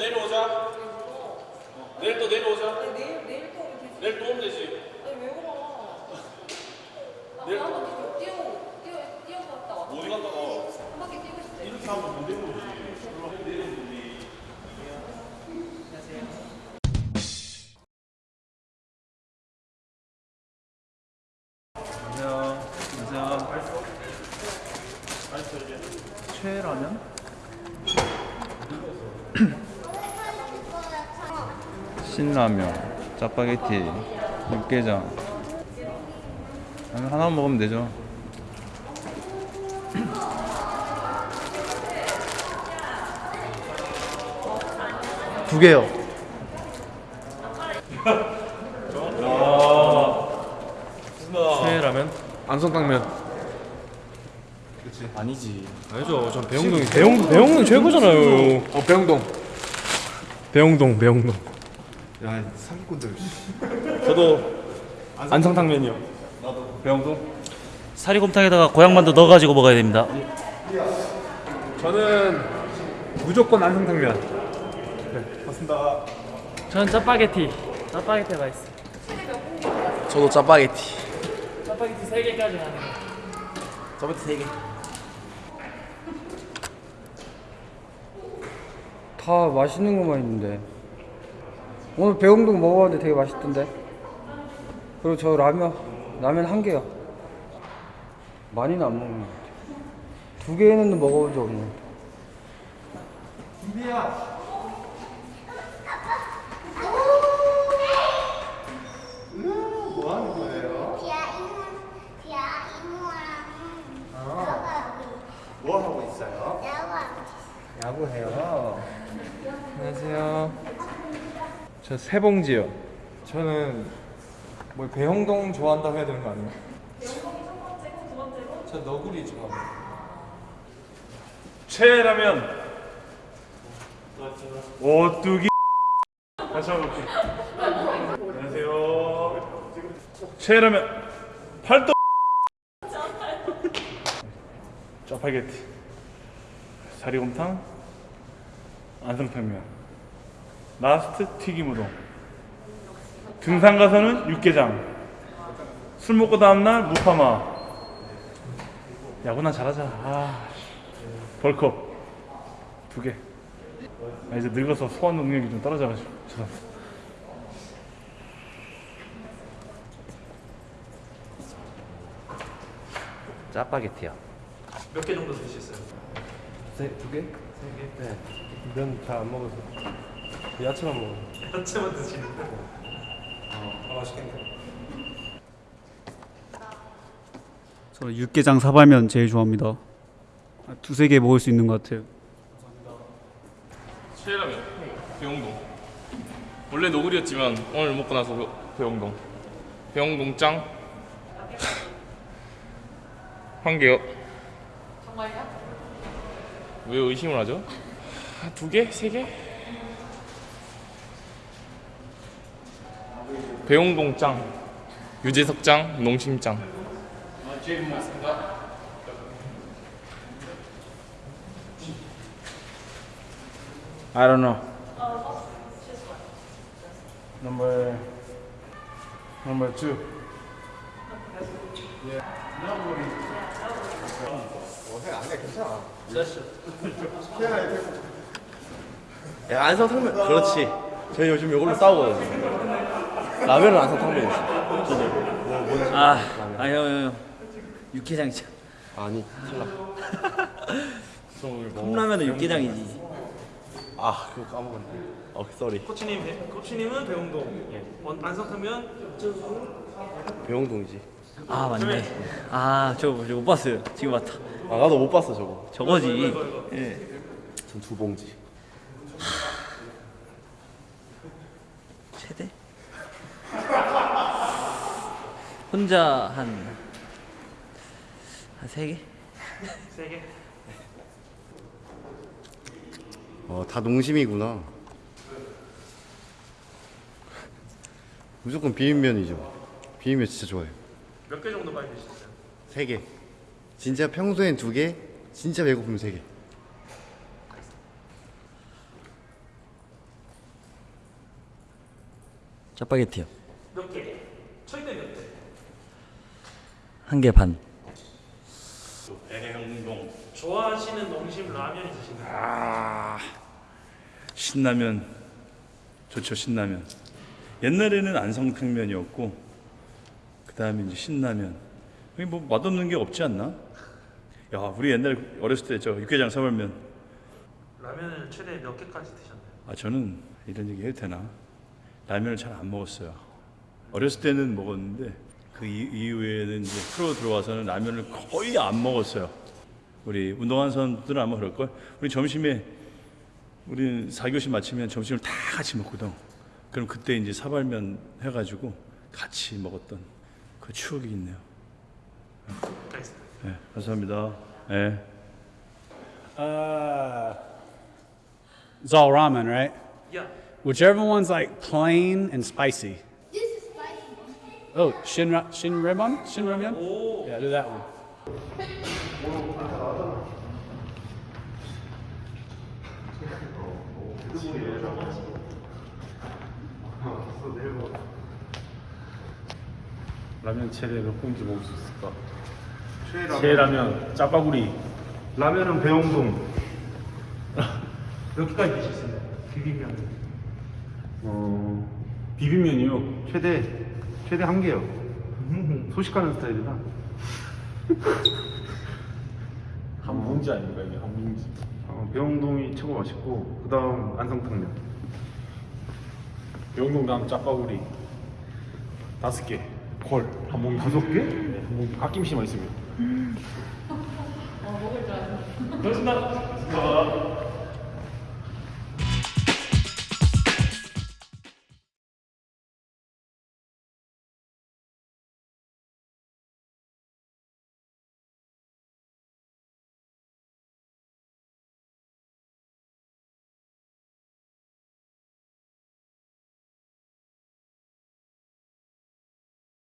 내려오자. 어, 내일 또 내려오자. 내일 내일 또 오면 되지. 내일 또 오면 되지. 아니 왜? 내일 바퀴 좀 뛰어 뛰어 뛰어 갔다 와. 어디 갔다가 한 바퀴 뛰고 싶대. 이렇게 하면 못 되는 거지. 안녕하세요. 안녕하세요. 최라면? 신라면, 짜파게티, 육개장. 하나 먹으면 되죠. 두 개요. 최라면? 안성탕면. 아니지. 아니죠. 전 배영동이 배영 배영동 최고잖아요. 어 배영동. 배영동 배영동. 야 사기꾼들. 저도 안성탕면이요. 나도 배영동. 사리곰탕에다가 고향만두 넣어가지고 먹어야 됩니다. 저는 무조건 안성탕면. 저는 짜파게티. 짜파게티가 맛있어. 저도 짜파게티. 짜파게티 3개까지 하네. 짜파게티 세 개. 다 맛있는 것만 있는데 오늘 배웅동 먹어봤는데 되게 맛있던데? 그리고 저 라면 라면 한 개요. 많이는 안 먹는 것 같아요. 두 개는 먹어본 적 없는 비아 이모, 비아 이모랑 뭐 하고 있어요? 야구 야구해요. 안녕하세요. 저 세봉지요. 저는 뭐 배영동 좋아한다고 해야 되는 거 아니에요? 저 너구리 좋아합니다. 최라면. 오뚜기. 다시 한번 볼게요. 안녕하세요. 최라면. 팔도. 짜파게티. 사리곰탕. 안성탕면. last 튀김우동. 등산 가서는 육개장. 술 먹고 다음날 무파마. 야구나 잘하자. 아, 벌컵 두 개. 아, 이제 늙어서 소화 능력이 좀 떨어져가지고. 죄송합니다. 짜파게티요. 몇 개 정도 드셨어요? 두 개? 면잘안 먹어서 야채만 먹어요. 야채만 드시는데. 아, 맛있겠네. 저는 육개장 사발면 제일 좋아합니다. 아, 두세 개 먹을 수 있는 것 같아요. 최라면. 배영동. 원래 노구리였지만 오늘 먹고 나서 배- 배영동. 배영동 짱. 한 개요. 정말요? 왜 의심을 하죠? 아, 두 개? 세 개? 배용동 짱, 유재석 짱, 농심 짱. 아, 제일 먹습니다. I don't know number number two 야 안성탕면. 그렇지. 저희 요즘 이걸로 싸우거든요. 라면은 안성탕면이지. 저도. 아, 아, 형, 형, 형. 육개장이죠. 아니 탈락. 컵라면은 육개장이지. 아 그거 까먹었네. 어 sorry. 코치님 배- 코치님은 배홍동. 예. 원- 안성탕면 배홍동이지. 아, 맞네. 아, 저, 저 못 봤어요. 지금 봤다. 아 나도 못 봤어 저거. 저거지. 예. 전두 봉지. 최대? 혼자 한, 한 세 개? 세 개. 어 다 농심이구나. 무조건 비빔면이죠. 비빔면 진짜 좋아해요. 몇 개 정도 많이 드셨어요? 세 개. 진짜 평소엔 두 개, 진짜 배고프면 세 개. 짜파게티요. 몇 개? 최대 몇 개? 한 개 반. 배영동 좋아하시는 농심 라면 있으신가요? 아 신라면 좋죠 신라면 옛날에는 안성탕면이었고 그 다음에 이제 신라면 여기 뭐 맛없는 게 없지 않나? 야 우리 옛날에 어렸을 때 저 육개장 사발면 라면을 최대 몇 개까지 드셨나요? 아 저는 이런 얘기 해도 되나? 라면을 잘 안 먹었어요. 어렸을 때는 먹었는데 그 이- 이후에는 이제 프로 들어와서는 라면을 거의 안 먹었어요. 우리 운동하는 사람들은 아마 그럴 걸. 우리 점심에 우리 4교시 마치면 점심을 다 같이 먹거든. 그럼 그때 이제 사발면 해가지고 같이 먹었던 그 추억이 있네요. 알겠습니다. 네, 감사합니다. 네. Uh, it's all ramen, right? Yeah. Whichever one's like plain and spicy. This is spicy. Oh, shin ra- shin ramen, shin ramen. Yeah, do that one. 라면 최대 몇 봉지 먹을 수 있을까? 최 라면. 짜파구리. 라면은 배용동. 몇 개까지 드셨어요? 비빔면. 어 비빔면이요? 최대 최대 한 개요. 소식하는 스타일이라 한 봉지 아닌가 이게 한 봉지? 어, 배용동이 최고 맛있고 그 다음 안성탕면. 배용동 다음 짜파구리. 다섯 개 콜한 봉지 다섯 개? 네, 한 봉지 아낌없이 맛있습니다 그렇습니다.